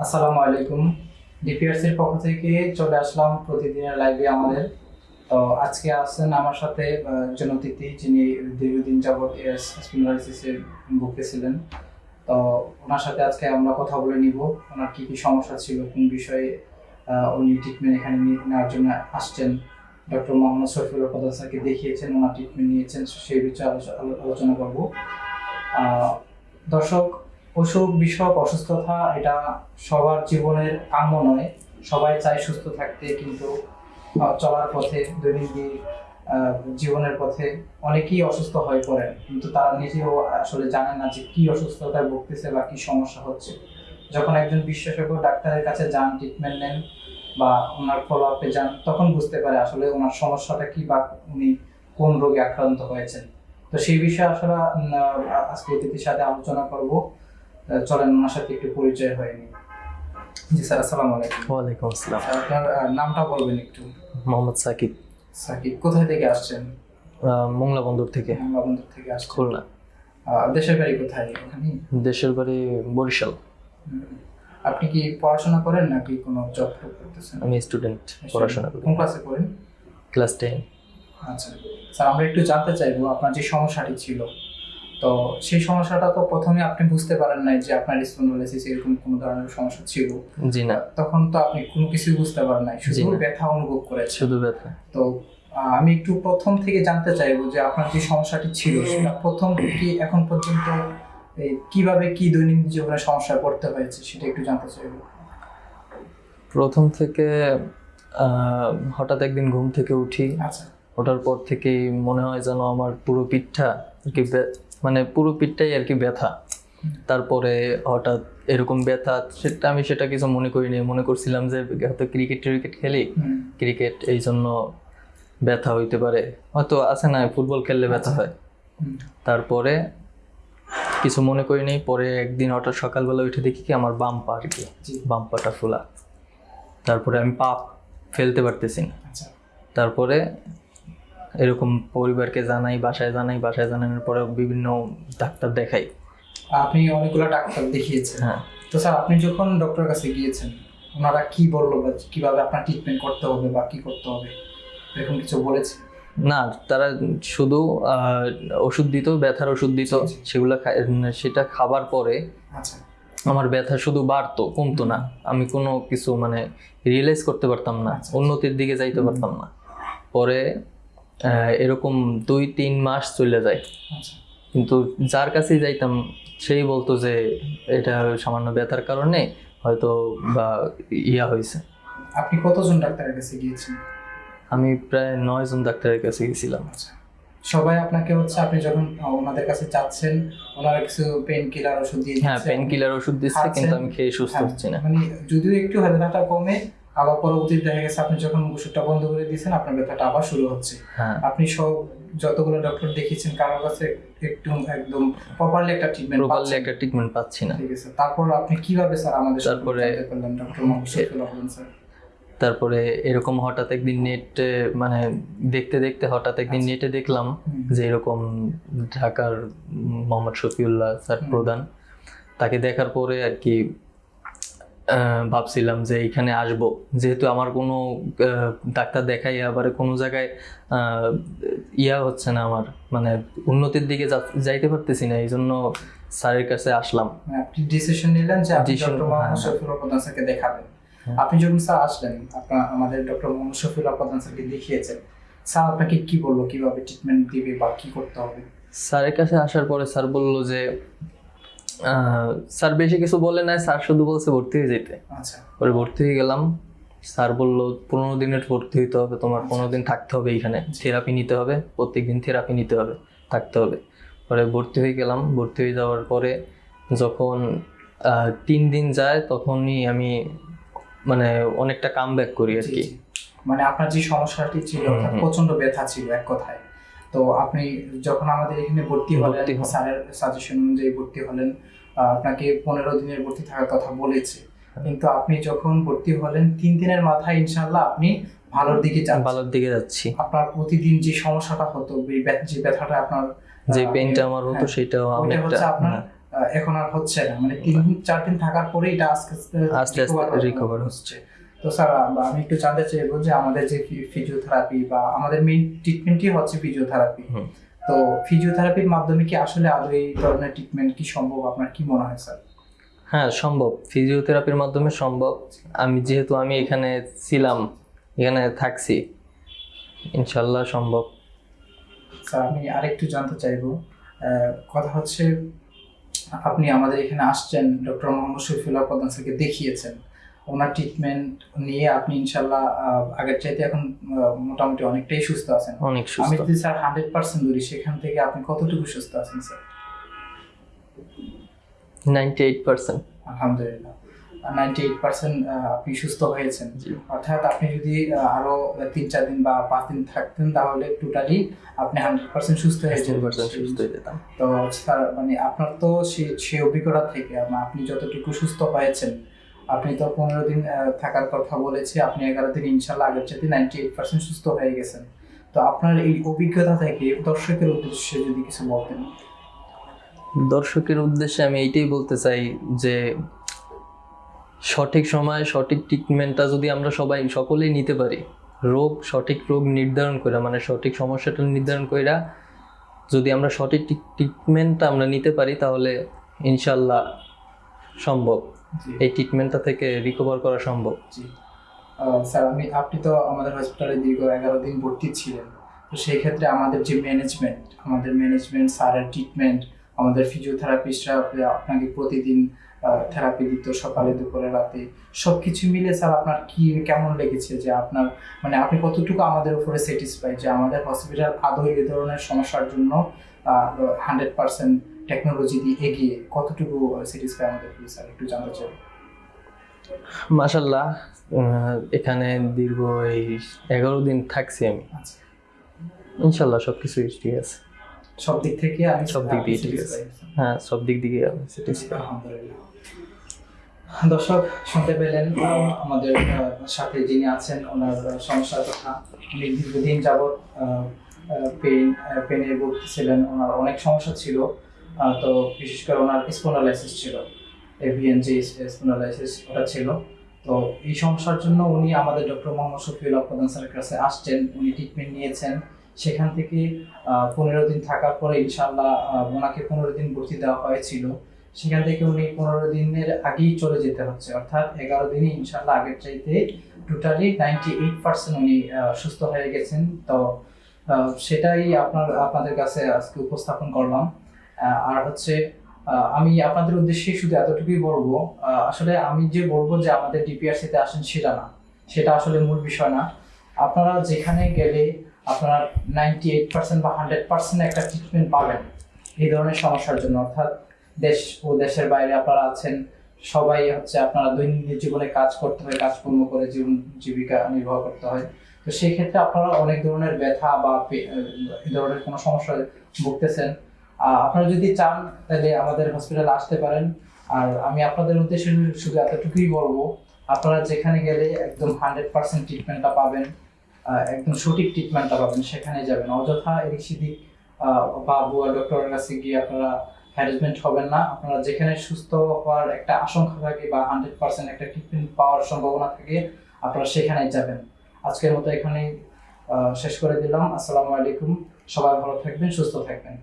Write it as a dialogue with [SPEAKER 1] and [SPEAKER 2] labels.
[SPEAKER 1] আসসালামু আলাইকুম। ডিপিআরসির পক্ষ থেকে চলে আসলাম প্রতিদিনের লাইভে আমাদের। তো আজকে আসছেন আমার সাথে একজন অতিথি যিনি দীর্ঘদিন যাবৎ স্পিনালাইসিসের বুকে ছিলেন। তো ওনার সাথে আজকে আমরা কথা বলে নিব, ওনার কি কি সমস্যা ছিল, কোন বিষয়ে উনি ট্রিটমেন্ট এখানে নেওয়ার জন্য আসছেন। ডক্টর মোহাম্মদ শফিউল প্রধান স্যারকে দেখিয়েছেন, ওনার ট্রিটমেন্ট নিয়েছেন সেই বিষয়ে আলোচ- আলোচনা করব। দর্শক অসুখ বিষয়ক অসুস্থতা, এটা সবার জীবনের কাম্য নয়। সবাই চায় সুস্থ থাকতে, কিন্তু চলার পথে, দৈনন্দিন জীবনের পথে অনেকেই অসুস্থ হয়ে পড়েন, কিন্তু তারা নিজেও আসলে জানে না যে কি অসুস্থতায় ভুগতেছে বা কি সমস্যা হচ্ছে। যখন একজন বিশেষজ্ঞ ডাক্তারের কাছে যান ট্রিটমেন্ট নেন বা ওনার ফলো আপে যান, তখন বুঝতে পারে আসলে ওনার সমস্যাটা কি বা উনি কোন রোগে আক্রান্ত হয়েছেন। তো সেই বিষয়ে আসলে আজকে অতিথির সাথে আলোচনা করব। চলেন ওনার সাথে একটু পরিচয় হয়নি জি স্যার আসসালামু আলাইকুম।
[SPEAKER 2] ওয়ালাইকুম আসসালাম।
[SPEAKER 1] আপনার নামটা বলবেন একটু।
[SPEAKER 2] মোহাম্মদ সাকিব।
[SPEAKER 1] সাকিব কোথায় থেকে আসছেন?
[SPEAKER 2] মংলা মোংলা বন্দর থেকে।
[SPEAKER 1] বাংলাবন্ধুর থেকে আসছেন।
[SPEAKER 2] খুলনা।
[SPEAKER 1] দেশের বাড়ি কোথায় ওখানে
[SPEAKER 2] দেশের বাড়ি বরিশাল।
[SPEAKER 1] আপনি কি পড়াশোনা করেন নাকি কোনো জব করতেছেন?
[SPEAKER 2] আমি স্টুডেন্ট পড়াশোনা করি।
[SPEAKER 1] কোন ক্লাসে পড়েন?
[SPEAKER 2] Class ten.
[SPEAKER 1] আচ্ছা। স্যার আমরা একটু জানতে চাইব আপনার যে সমস্যাটি ছিল তো সেই সমস্যাটা তো প্রথমে আপনি বুঝতে পারেন নাই যে আপনার স্পন্ডোলাইসিস এরকম কোনো ধরনের সমস্যা ছিল।
[SPEAKER 2] জি না।
[SPEAKER 1] তখন তো আপনি কোনো কিছুই বুঝতে পারেন নাই শুধু ব্যথা অনুভব করেছেন।
[SPEAKER 2] শুধু ব্যথা।
[SPEAKER 1] তো আমি একটু প্রথম থেকে জানতে চাইব যে আপনার যে সমস্যাটি ছিল সেটা প্রথম থেকে এখন পর্যন্ত এই কীভাবে কি দৈনন্দিন জীবনে সমস্যায় পড়তে হয়েছে সেটা একটু জানতে চাইব।
[SPEAKER 2] প্রথম থেকে হঠাৎ একদিন ঘুম থেকে উঠি।
[SPEAKER 1] আচ্ছা।
[SPEAKER 2] ওঠার পর থেকেই মনে হয় যেন আমার পুরো পিঠটা আর কি মানে পুরো পিঠটাই আর কি ব্যথা। তারপরে হঠাৎ এরকম ব্যথা সেটা আমি সেটা কিছু মনে করিনি। মনে করছিলাম যে হয়তো ক্রিকেট ট্রিকেট খেলি। ক্রিকেট এই জন্য ব্যথা হইতে পারে। হয়তো আছে না ফুটবল খেললে ব্যথা হয়। তারপরে কিছু মনে করিনি। পরে একদিন হঠাৎ সকালবেলা উঠে দেখি কি আমার বাম পা আর কি বাম পাটা ফোলা। তারপরে আমি পা ফেলতে পারতেছি না।
[SPEAKER 1] আচ্ছা।
[SPEAKER 2] তারপরে এরকম পরিবারকে জানাই বাসায় জানাই বাসায় জানানোর পরে বিভিন্ন ডাক্তার দেখাই।
[SPEAKER 1] আপনি অনেকগুলো ডাক্তার দেখিয়েছেন।
[SPEAKER 2] হ্যাঁ।
[SPEAKER 1] তো স্যার আপনি যখন ডক্টরের কাছে গিয়েছেন ওনারা কি বলল বা কীভাবে আপনার ট্রিটমেন্ট করতে হবে বা কি করতে হবে? এরকম কিছু বলেছে?
[SPEAKER 2] না তারা শুধু ওষুধ দিত ব্যথার ওষুধ দিত। সেগুলো সেটা খাবার পরে
[SPEAKER 1] আচ্ছা।
[SPEAKER 2] আমার ব্যথা শুধু বাড়তো কমতো না। আমি কোনো কিছু মানে রিয়েলাইজ করতে পারতাম না
[SPEAKER 1] আচ্ছা।
[SPEAKER 2] উন্নতির দিকে যাইতে পারতাম না। পরে এরকম দুই তিন মাস চলে যায়।
[SPEAKER 1] আচ্ছা।
[SPEAKER 2] কিন্তু যার কাছেই যাইতাম সেই বলতো যে এটা সামান্য ব্যথার কারণে হয়তো বা ইয়া হয়েছে।
[SPEAKER 1] আপনি কতজন ডাক্তারের কাছে গিয়েছেন
[SPEAKER 2] আমি প্রায় নয় জন ডাক্তারের কাছে গেছিলাম
[SPEAKER 1] আচ্ছা। সবাই আপনাকে হচ্ছে আপনি যখন ওনাদের কাছে যাচ্ছেন ওনারা কিছু পেন কিলার ওষুধ দিয়ে
[SPEAKER 2] হ্যাঁ। পেন কিলার ওষুধ দিচ্ছে কিন্তু আমি খেয়ে সুস্থ
[SPEAKER 1] হ্যাঁ,
[SPEAKER 2] হচ্ছি না।
[SPEAKER 1] মানে যদিও একটু ব্যথাটা কমে আবার পরবর্তীতে দেখা গেছে আপনি যখন ওষুধটা বন্ধ করে দিয়েছেন আপনার ব্যথাটা আবার শুরু হচ্ছে।
[SPEAKER 2] হ্যাঁ।
[SPEAKER 1] আপনি সব যতগুলো ডক্টর দেখিয়েছেন কারোর কাছে একটু একদম প্রপারলি একটা ট্রিটমেন্ট
[SPEAKER 2] প্রপারলি একটা ট্রিটমেন্ট পাচ্ছি না।
[SPEAKER 1] ঠিক আছে। তারপর আপনি কীভাবে স্যার আমাদের
[SPEAKER 2] তারপরে-
[SPEAKER 1] ডক্টর শফিউল রহমান স্যার?
[SPEAKER 2] তারপরে এরকম হঠাৎ একদিন নেট মানে দেখতে দেখতে হঠাৎ একদিন নেটে দেখলাম যে এরকম ঢাকার মোহাম্মদ শফিউল্লাহ স্যার প্রধান। তাকে দেখার পরে আর কি ভাবছিলাম যে এখানে আসব। যেহেতু আমার কোনো ডাক্তার দেখাই আবার কোনো জায়গায় ইয়া হচ্ছে না আমার মানে উন্নতির দিকে যাইতে পারতেছি না এই জন্য স্যারের কাছে আসলাম।
[SPEAKER 1] মানে আপনি ডিসিশন নিলেন যে আপনি ডক্টর মোহাম্মদ
[SPEAKER 2] হ্যাঁ।
[SPEAKER 1] শফিউল প্রধান স্যারকে দেখাবেন।
[SPEAKER 2] হ্যাঁ।
[SPEAKER 1] আপনি যখন স্যার আসলেন আপনার আমাদের ডক্টর মোহাম্মদ শফিউল প্রধান স্যারকে দেখিয়েছেন স্যার আপনাকে কি বলল? কীভাবে ট্রিটমেন্ট দিবে বা কি করতে হবে?
[SPEAKER 2] স্যারের কাছে আসার পরে স্যার বলল যে স্যার বেশি কিছু বলে নাই স্যার শুধু বলছে ভর্তি হয়ে যেতে।
[SPEAKER 1] আচ্ছা।
[SPEAKER 2] পরে ভর্তি হয়ে গেলাম। স্যার বলল পনেরো দিনের ভর্তি হইতে হবে তোমার পনেরো দিন থাকতে হবে এইখানে থেরাপি নিতে হবে প্রত্যেকদিন থেরাপি নিতে হবে থাকতে হবে। পরে ভর্তি হয়ে গেলাম। ভর্তি হয়ে যাওয়ার পরে যখন তিন দিন যায় তখনই আমি মানে অনেকটা কাম ব্যাক করি আর কি।
[SPEAKER 1] মানে আপনার যে সমস্যাটি ছিল প্রচণ্ড ব্যথা ছিল এক কথায়। তো আপনি যখন আমাদের এখানে ভর্তি হলেন স্যারের সাজেশন অনুযায়ী ভর্তি হলেন আপনাকে পনেরো দিনের ভর্তি থাকার কথা বলেছে।
[SPEAKER 2] হ্যাঁ।
[SPEAKER 1] কিন্তু আপনি যখন ভর্তি হলেন তিন দিনের মাথায় ইনশাল্লাহ আপনি ভালোর দিকে যান
[SPEAKER 2] ভালোর দিকে যাচ্ছি।
[SPEAKER 1] আপনার প্রতিদিন যে সমস্যাটা হতো যে ব্যথাটা আপনার
[SPEAKER 2] যে পেনটা আমার হতো
[SPEAKER 1] হ্যাঁ,
[SPEAKER 2] সেটাও অনেকটা
[SPEAKER 1] হচ্ছে আপনার
[SPEAKER 2] হ্যাঁ,
[SPEAKER 1] এখন আর হচ্ছে না। মানে তিন দিন চার দিন থাকার পরে এটা আস্তে আস্তে recover হচ্ছে। তো স্যার আমি একটু জানতে চাইব যে আমাদের যে ফিজিওথেরাপি বা আমাদের মেইন ট্রিটমেন্টই হচ্ছে ফিজিওথেরাপি। তো ফিজিওথেরাপির মাধ্যমে কি আসলে আদৌ এই ধরনের ট্রিটমেন্ট কি সম্ভব? আপনার কি মনে হয় স্যার?
[SPEAKER 2] হ্যাঁ সম্ভব। ফিজিওথেরাপির মাধ্যমে সম্ভব। আমি যেহেতু আমি এখানে ছিলাম এখানে থাকছি ইনশাল্লাহ সম্ভব।
[SPEAKER 1] স্যার আমি আরেকটু জানতে চাইব কথা হচ্ছে আপনি আমাদের এখানে আসছেন ডক্টর মোহাম্মদ শফিউল্লাহ প্রধান স্যারকে দেখিয়েছেন। ওনার ট্রিটমেন্ট নিয়ে আপনি ইনশাল্লাহ আগের চাইতে এখন মোটামুটি অনেকটাই সুস্থ আছেন।
[SPEAKER 2] অনেক
[SPEAKER 1] আমি যদি স্যার হান্ড্রেড পার্সেন্ট ধরি সেখান থেকে আপনি কতটুকু সুস্থ আছেন স্যার?
[SPEAKER 2] নাইনটি এইট পার্সেন্ট
[SPEAKER 1] আলহামদুলিল্লাহ নাইনটি এইট পার্সেন্ট আপনি সুস্থ হয়েছেন। অর্থাৎ আপনি যদি আরও তিন চার দিন বা পাঁচ দিন থাকতেন তাহলে টোটালি আপনি হান্ড্রেড পার্সেন্ট সুস্থ হয়ে যেতেন।
[SPEAKER 2] সুস্থ হয়ে
[SPEAKER 1] তো স্যার মানে আপনার তো সে সে অভিজ্ঞতা থেকে আপনি যতটুকু সুস্থ হয়েছেন আপনি তো পনেরো দিন থাকার কথা বলেছে, আপনি এগারো দিন ইনশাল্লাহ আগের চাইতে নাইনটি এইট পার্সেন্ট সুস্থ হয়ে গেছেন। তো আপনার এই অভিজ্ঞতা থেকে দর্শকের উদ্দেশ্যে যদি কিছু বলতেন।
[SPEAKER 2] দর্শকের উদ্দেশ্যে আমি এইটাই বলতে চাই যে, সঠিক সময়ে, সঠিক ট্রিটমেন্টটা যদি আমরা সবাই, সকলেই নিতে পারি, রোগ, সঠিক রোগ নির্ধারণ করে মানে সঠিক সমস্যাটা নির্ধারণ কইরা যদি আমরা সঠিক ট্রিটমেন্টটা আমরা নিতে পারি, তাহলে ইনশাল্লাহ সম্ভব। এই ট্রিটমেন্টটা থেকে রিকভার করা সম্ভব।
[SPEAKER 1] জি। স্যার আমি আপনি তো আমাদের হসপিটালে দীর্ঘ এগারো দিন ভর্তি ছিলেন। তো সেই ক্ষেত্রে আমাদের যে ম্যানেজমেন্ট আমাদের ম্যানেজমেন্ট স্যারের ট্রিটমেন্ট আমাদের ফিজিওথেরাপিস্টরা আপনাকে প্রতিদিন থেরাপি দিত সকালে দুপুরে রাতে। সব কিছু মিলে স্যার আপনার কি কেমন লেগেছে যে আপনার মানে আপনি কতটুকু আমাদের উপরে স্যাটিসফাই যে আমাদের হসপিটাল আদৌ এই ধরনের সমস্যার জন্য হান্ড্রেড পার্সেন্ট টেকনোলজি দিয়ে এগিয়ে কতটুকু স্যাটিসফাই আমাদের স্যার একটু জানতে চাই।
[SPEAKER 2] মাসাল্লাহ এখানে দীর্ঘ এই এগারো দিন থাকছি আমি।
[SPEAKER 1] আচ্ছা।
[SPEAKER 2] ইনশাল্লাহ সব কিছুই ঠিক আছে।
[SPEAKER 1] সব দিক থেকে আমি
[SPEAKER 2] সব দিক দিয়ে ঠিক আছে। হ্যাঁ সব দিক দিকে আমি।
[SPEAKER 1] আলহামদুলিল্লাহ। দর্শক শুনতে পেলেন আমাদের সাথে যিনি আছেন ওনার সমস্যার কথা দীর্ঘদিন যাবৎ পেন পেনে ভুগছিলেন ওনার অনেক সমস্যা ছিল। তো বিশেষ করে ওনার স্পোনালাইসিস ছিল এভিএন যে স্পোনালাইসিস ওটা ছিল। তো এই সমস্যার জন্য উনি আমাদের ডক্টর মোহাম্মদ শফিউল্লাহ প্রধান স্যারের কাছে আসছেন, উনি ট্রিটমেন্ট নিয়েছেন। সেখান থেকে পনেরো দিন থাকার পরে ইনশাল্লাহ ওনাকে পনেরো দিন ভর্তি দেওয়া হয়েছিল। সেখান থেকে উনি পনেরো দিনের আগেই চলে যেতে হচ্ছে, অর্থাৎ এগারো দিনে ইনশাল্লাহ আগের চাইতে টোটালি নাইনটি এইট পার্সেন্ট উনি সুস্থ হয়ে গেছেন। তো সেটাই আপনার, আপনাদের কাছে আজকে উপস্থাপন করলাম। আর হচ্ছে আমি আপনাদের উদ্দেশ্যে শুধু এতটুকুই বলব আসলে আমি যে বলব যে আমাদের ডিপিআরসিতে আসেন সেটা না। সেটা আসলে মূল বিষয় না। আপনারা যেখানে গেলে আপনারা নাইনটি এইট পার্সেন্ট বা হান্ড্রেড পার্সেন্ট একটা ট্রিটমেন্ট পাবেন এই ধরনের সমস্যার জন্য। অর্থাৎ দেশ ও দেশের বাইরে আপনারা আছেন, সবাই হচ্ছে আপনারা দৈনন্দিন জীবনে কাজ করতে হয়, কাজকর্ম করে জীবন জীবিকা নির্বাহ করতে হয়। তো সেই ক্ষেত্রে আপনারা অনেক ধরনের ব্যথা বা এই ধরনের কোনো সমস্যায় ভুগতেছেন। আপনারা যদি চান তাহলে আমাদের হসপিটালে আসতে পারেন। আর আমি আপনাদের উদ্দেশ্যে শুধু এতটুকুই বলব আপনারা যেখানে গেলে একদম হান্ড্রেড পার্সেন্ট ট্রিটমেন্টটা পাবেন একদম সঠিক ট্রিটমেন্টটা পাবেন সেখানে যাবেন। অযথা এদিক সেদিক বা বুয়া ডক্টরের কাছে গিয়ে আপনারা হ্যারাসমেন্ট হবেন না। আপনারা যেখানে সুস্থ হওয়ার একটা আশঙ্কা থাকে বা হান্ড্রেড পার্সেন্ট একটা ট্রিটমেন্ট পাওয়ার সম্ভাবনা থাকে আপনারা সেখানেই যাবেন। আজকের মতো এখানেই আহ, শেষ করে দিলাম। আসসালামু আলাইকুম। সবাই ভালো থাকবেন সুস্থ থাকবেন।